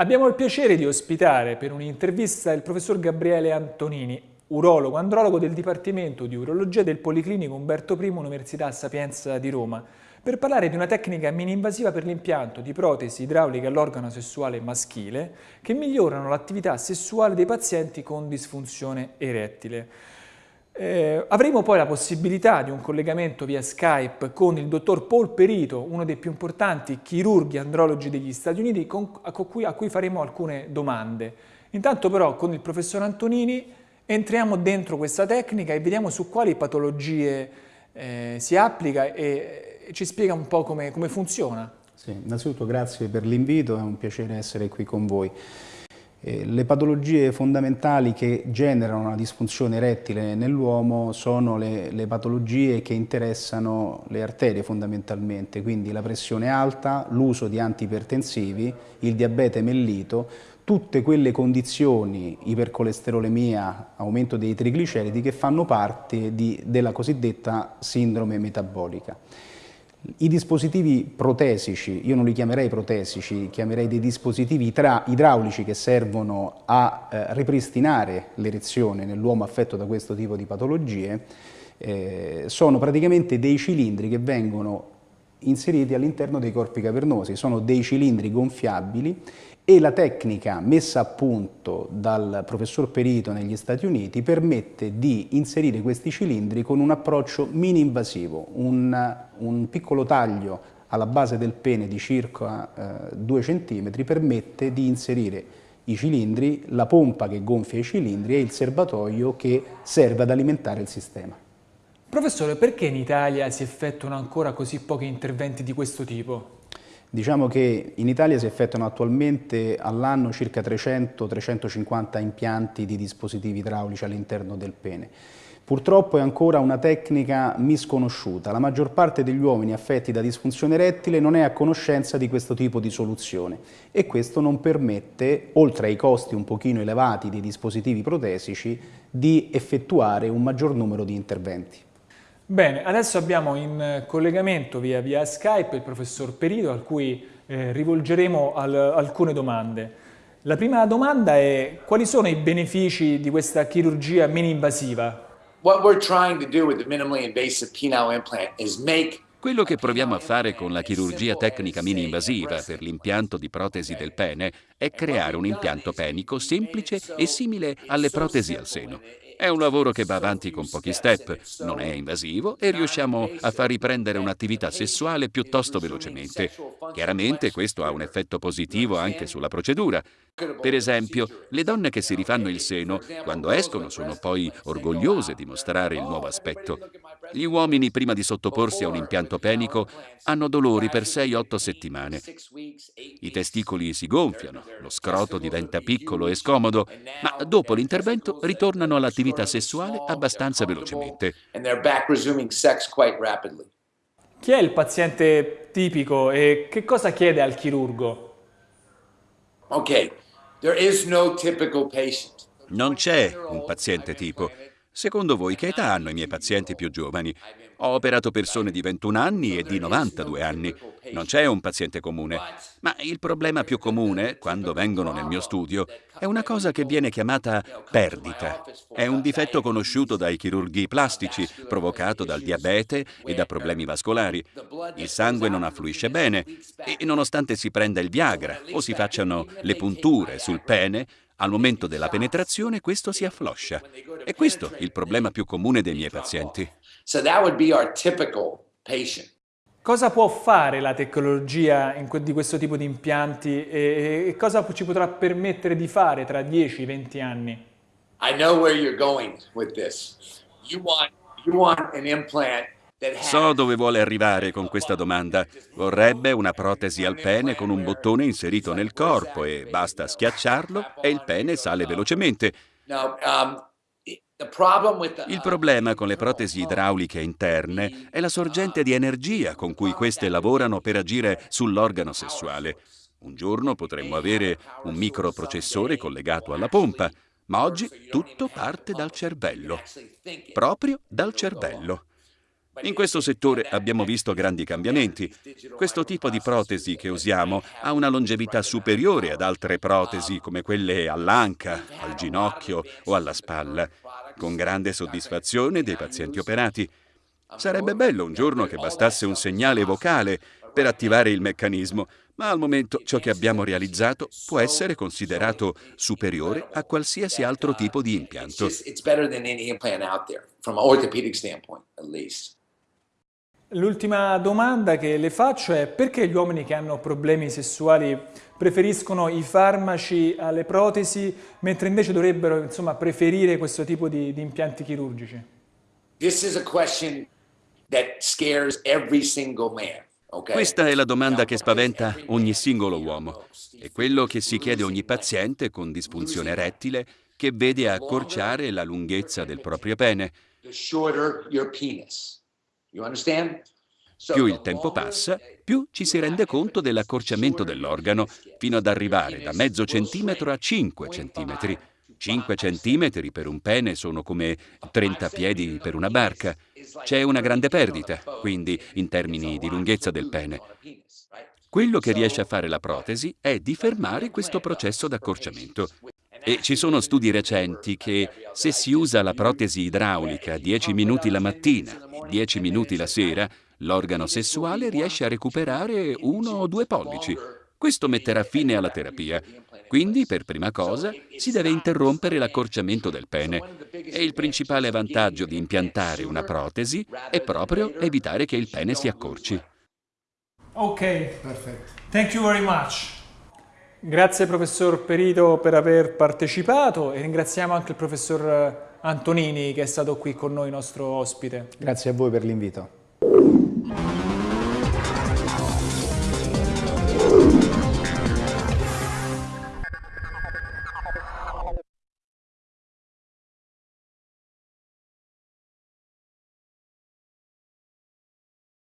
Abbiamo il piacere di ospitare per un'intervista il professor Gabriele Antonini, urologo andrologo del Dipartimento di Urologia del Policlinico Umberto I Università Sapienza di Roma, per parlare di una tecnica mini-invasiva per l'impianto di protesi idrauliche all'organo sessuale maschile che migliorano l'attività sessuale dei pazienti con disfunzione erettile. Eh, avremo poi la possibilità di un collegamento via Skype con il dottor Paul Perito, uno dei più importanti chirurghi andrologi degli Stati Uniti, con, a, cui, a, cui, faremo alcune domande. Intanto però con il professor Antonini entriamo dentro questa tecnica e vediamo su quali patologie eh, si applica e, ci spiega un po' come, come funziona. Sì, innanzitutto grazie per l'invito, è un piacere essere qui con voi. Eh, le patologie fondamentali che generano una disfunzione erettile nell'uomo sono le, le, patologie che interessano le arterie fondamentalmente, quindi la pressione alta, l'uso di antipertensivi, il diabete mellito, tutte quelle condizioni, ipercolesterolemia, aumento dei trigliceridi, che fanno parte di, della cosiddetta sindrome metabolica. I dispositivi protesici, io non li chiamerei protesici, chiamerei dei dispositivi idraulici che servono a eh, ripristinare l'erezione nell'uomo affetto da questo tipo di patologie, eh, sono praticamente dei cilindri che vengono inseriti all'interno dei corpi cavernosi, sono dei cilindri gonfiabili e la tecnica messa a punto dal professor Perito negli Stati Uniti permette di inserire questi cilindri con un approccio mini-invasivo, un, un, piccolo taglio alla base del pene di circa eh, 2 cm permette di inserire i cilindri, la pompa che gonfia i cilindri e il serbatoio che serve ad alimentare il sistema. Professore, perché in Italia si effettuano ancora così pochi interventi di questo tipo? Diciamo che in Italia si effettuano attualmente all'anno circa 300-350 impianti di dispositivi idraulici all'interno del pene. Purtroppo è ancora una tecnica misconosciuta. La maggior parte degli uomini affetti da disfunzione erettile non è a conoscenza di questo tipo di soluzione e questo non permette, oltre ai costi un pochino elevati dei dispositivi protesici, di effettuare un maggior numero di interventi. Bene, adesso abbiamo in collegamento via, via Skype il professor Perito a cui eh, rivolgeremo al, alcune domande. La prima domanda è quali sono i benefici di questa chirurgia mini-invasiva? Quello che proviamo a fare con la chirurgia tecnica mini-invasiva per l'impianto di protesi del pene è creare un impianto penico semplice e simile alle protesi al seno. È un lavoro che va avanti con pochi step, non è invasivo e riusciamo a far riprendere un'attività sessuale piuttosto velocemente. Chiaramente questo ha un effetto positivo anche sulla procedura. Per esempio, le donne che si rifanno il seno, quando escono sono poi orgogliose di mostrare il nuovo aspetto. Gli uomini, prima di sottoporsi a un impianto penico, hanno dolori per 6-8 settimane. I testicoli si gonfiano, lo scroto diventa piccolo e scomodo, ma dopo l'intervento ritornano all'attività sessuale abbastanza velocemente. Chi è il paziente tipico e che cosa chiede al chirurgo? Ok, non c'è un paziente tipo. Secondo voi che età hanno i miei pazienti più giovani? Ho operato persone di 21 anni e di 92 anni. Non c'è un paziente comune. Ma il problema più comune, quando vengono nel mio studio, è una cosa che viene chiamata perdita. È un difetto conosciuto dai chirurghi plastici, provocato dal diabete e da problemi vascolari. Il sangue non affluisce bene e nonostante si prenda il Viagra o si facciano le punture sul pene, al momento della penetrazione questo si affloscia. È questo il problema più comune dei miei pazienti. Cosa può fare la tecnologia di questo tipo di impianti e cosa ci potrà permettere di fare tra 10-20 anni? I know where you're going with this. You want, you want an implant So dove vuole arrivare con questa domanda. Vorrebbe una protesi al pene con un bottone inserito nel corpo e basta schiacciarlo e il pene sale velocemente. Il problema con le protesi idrauliche interne è la sorgente di energia con cui queste lavorano per agire sull'organo sessuale. Un giorno potremmo avere un microprocessore collegato alla pompa, Ma oggi tutto parte dal cervello, proprio dal cervello. In questo settore abbiamo visto grandi cambiamenti. Questo tipo di protesi che usiamo ha una longevità superiore ad altre protesi come quelle all'anca, al ginocchio o alla spalla, con grande soddisfazione dei pazienti operati. Sarebbe bello un giorno che bastasse un segnale vocale per attivare il meccanismo, ma al momento ciò che abbiamo realizzato può essere considerato superiore a qualsiasi altro tipo di impianto. L'ultima domanda che le faccio è perché gli uomini che hanno problemi sessuali preferiscono i farmaci alle protesi, mentre invece dovrebbero insomma, preferire questo tipo di, di impianti chirurgici? Questa è la domanda che spaventa ogni singolo uomo. È quello che si chiede ogni paziente con disfunzione erettile che vede accorciare la lunghezza del proprio pene. Più il tempo passa, più ci si rende conto dell'accorciamento dell'organo, fino ad arrivare da mezzo centimetro a 5 centimetri. 5 centimetri per un pene sono come 30 piedi per una barca. C'è una grande perdita, quindi, in termini di lunghezza del pene. Quello che riesce a fare la protesi è di fermare questo processo d'accorciamento. E ci sono studi recenti che se si usa la protesi idraulica 10 minuti la mattina e 10 minuti la sera, l'organo sessuale riesce a recuperare uno o due pollici. Questo metterà fine alla terapia. Quindi, per prima cosa, si deve interrompere l'accorciamento del pene. E il principale vantaggio di impiantare una protesi è proprio evitare che il pene si accorci. Ok, perfetto. Thank you very much. Grazie professor Perito per aver partecipato e ringraziamo anche il professor Antonini che è stato qui con noi nostro ospite. Grazie a voi per l'invito.